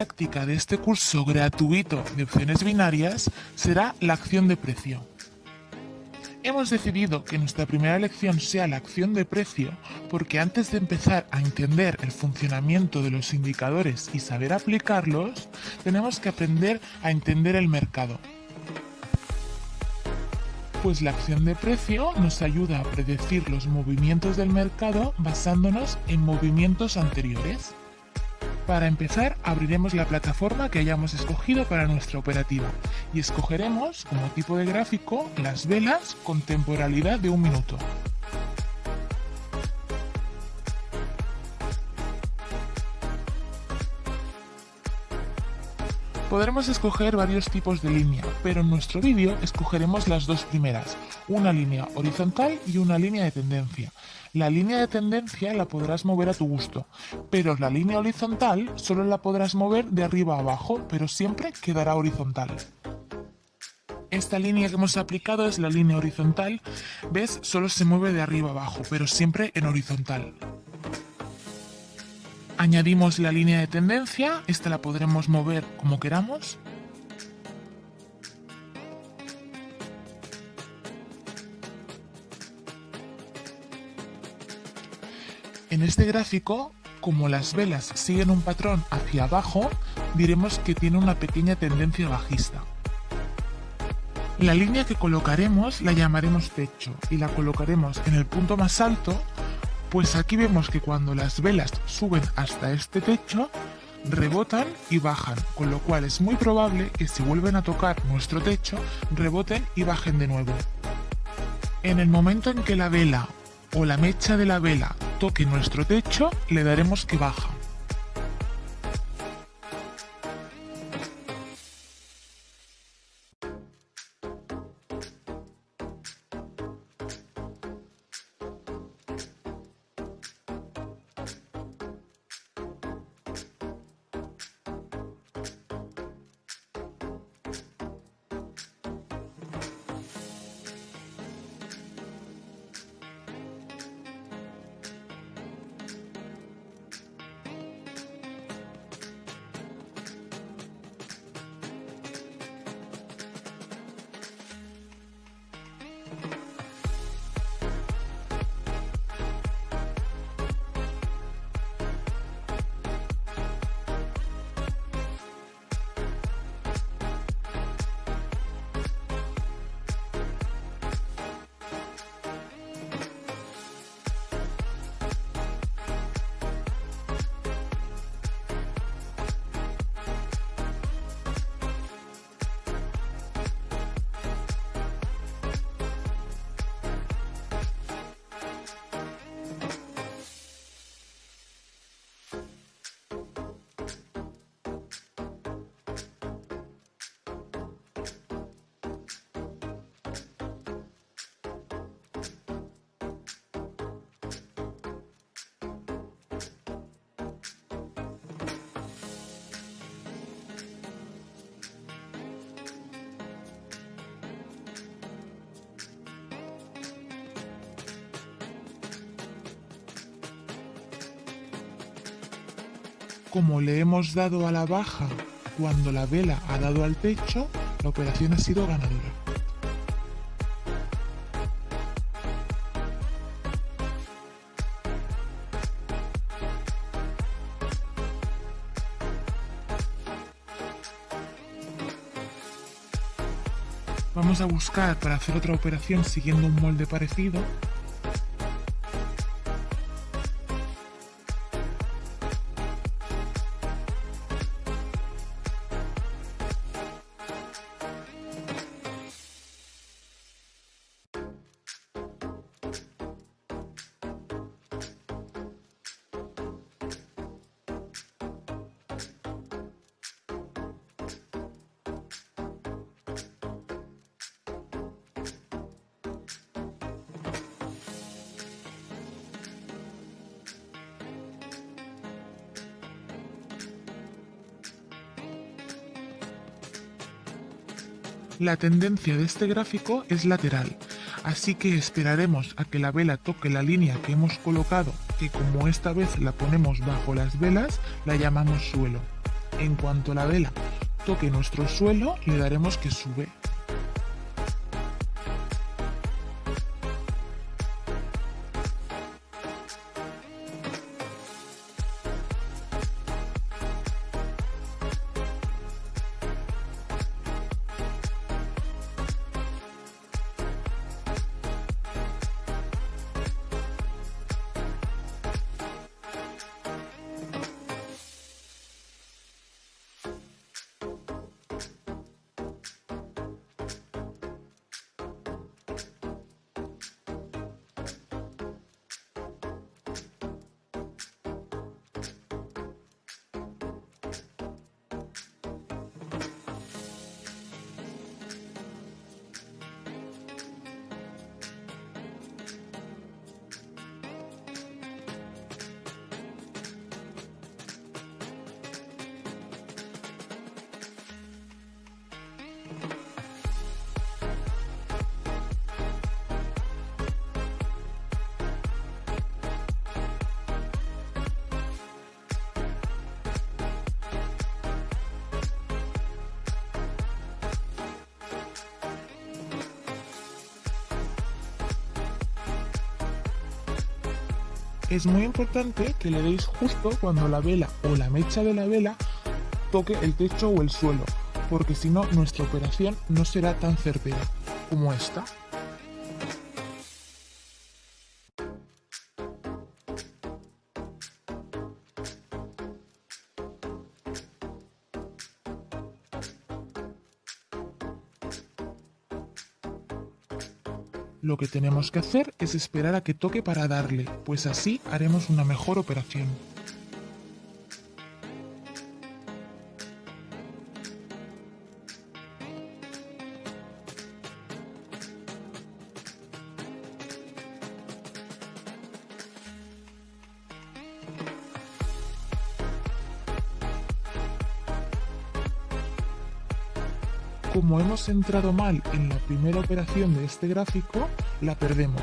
práctica de este curso gratuito de opciones binarias será la acción de precio. Hemos decidido que nuestra primera lección sea la acción de precio porque antes de empezar a entender el funcionamiento de los indicadores y saber aplicarlos, tenemos que aprender a entender el mercado. Pues la acción de precio nos ayuda a predecir los movimientos del mercado basándonos en movimientos anteriores. Para empezar, abriremos la plataforma que hayamos escogido para nuestra operativa y escogeremos como tipo de gráfico las velas con temporalidad de un minuto. Podremos escoger varios tipos de línea, pero en nuestro vídeo escogeremos las dos primeras, una línea horizontal y una línea de tendencia. La línea de tendencia la podrás mover a tu gusto, pero la línea horizontal solo la podrás mover de arriba a abajo, pero siempre quedará horizontal. Esta línea que hemos aplicado es la línea horizontal, ves, solo se mueve de arriba a abajo, pero siempre en horizontal. Añadimos la línea de tendencia, esta la podremos mover como queramos. En este gráfico, como las velas siguen un patrón hacia abajo, diremos que tiene una pequeña tendencia bajista. La línea que colocaremos la llamaremos techo y la colocaremos en el punto más alto pues aquí vemos que cuando las velas suben hasta este techo, rebotan y bajan, con lo cual es muy probable que si vuelven a tocar nuestro techo, reboten y bajen de nuevo. En el momento en que la vela o la mecha de la vela toque nuestro techo, le daremos que baja. Como le hemos dado a la baja cuando la vela ha dado al techo, la operación ha sido ganadora. Vamos a buscar para hacer otra operación siguiendo un molde parecido La tendencia de este gráfico es lateral, así que esperaremos a que la vela toque la línea que hemos colocado, que como esta vez la ponemos bajo las velas, la llamamos suelo. En cuanto la vela toque nuestro suelo, le daremos que sube. Es muy importante que le deis justo cuando la vela o la mecha de la vela toque el techo o el suelo, porque si no nuestra operación no será tan certera como esta. Lo que tenemos que hacer es esperar a que toque para darle, pues así haremos una mejor operación. Como hemos entrado mal en la primera operación de este gráfico, la perdemos.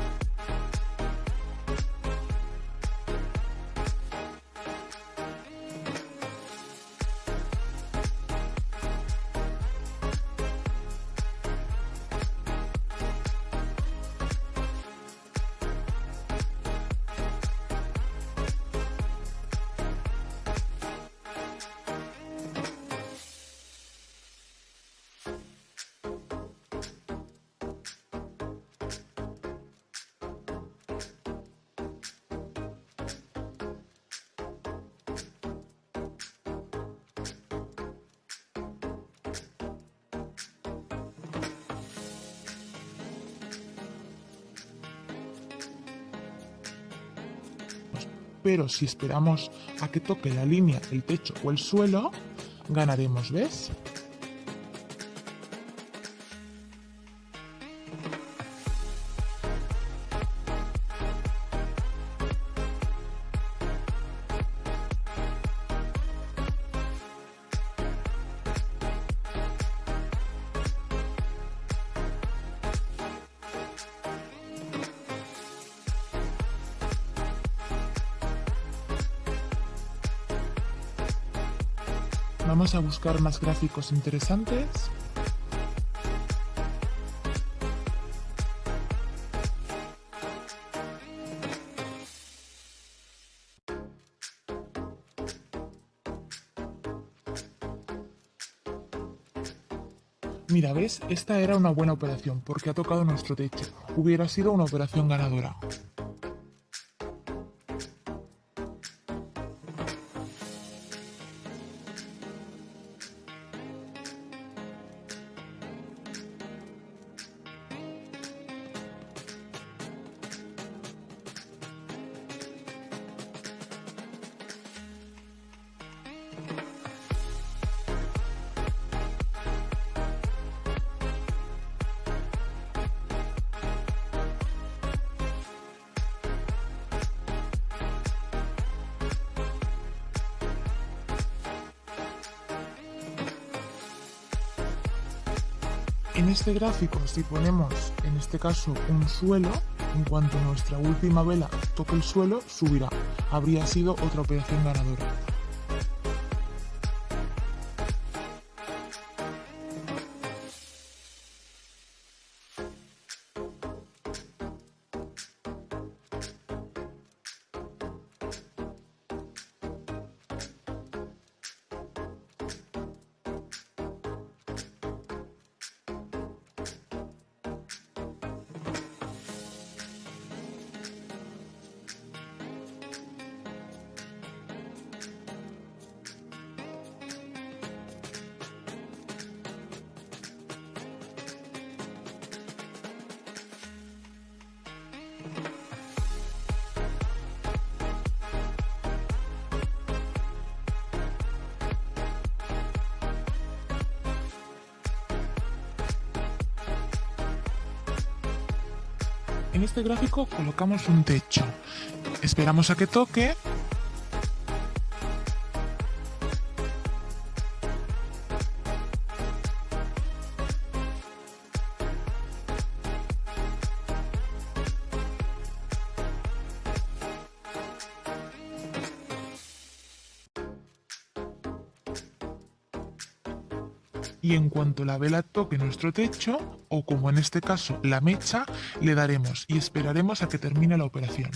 Pero si esperamos a que toque la línea, el techo o el suelo, ganaremos, ¿ves? Vamos a buscar más gráficos interesantes. Mira, ¿ves? Esta era una buena operación porque ha tocado nuestro techo. Hubiera sido una operación ganadora. En este gráfico, si ponemos en este caso un suelo, en cuanto nuestra última vela toque el suelo, subirá. Habría sido otra operación ganadora. En este gráfico colocamos un techo. Esperamos a que toque y en cuanto la vela toque nuestro techo, o como en este caso la mecha, le daremos y esperaremos a que termine la operación.